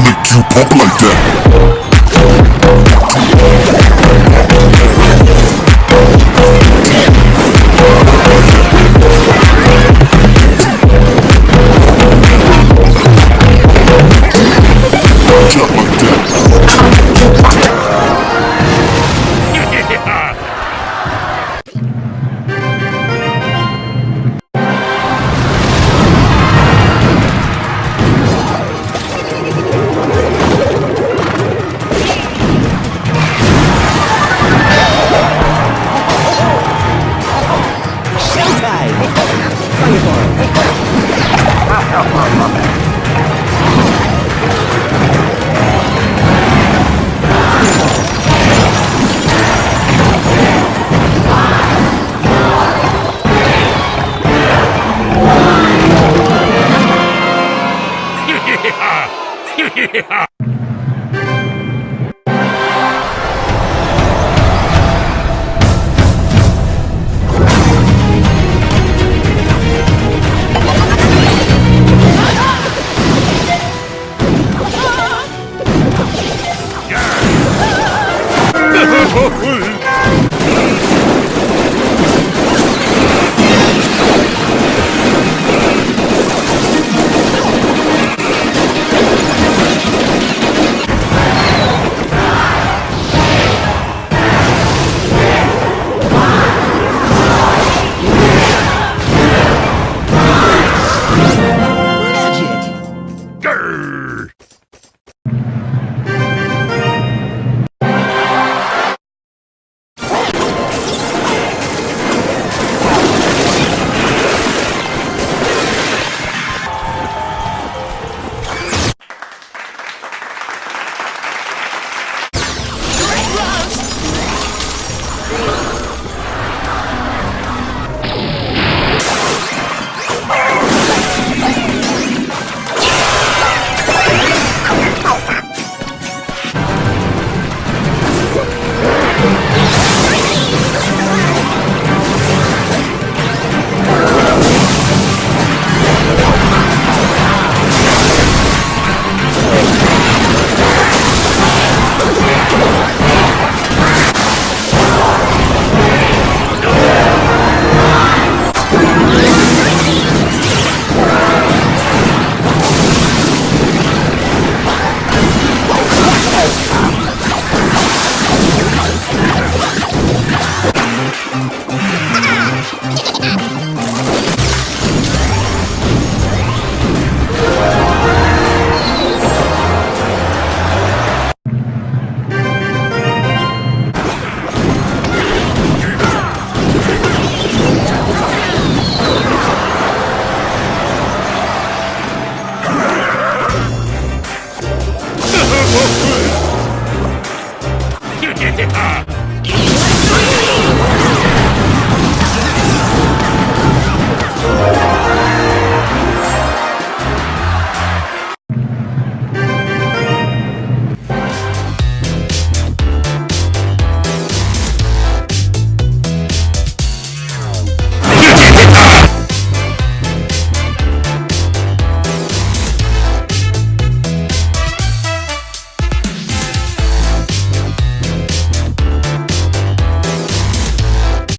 I'll make you pump like that. yeah.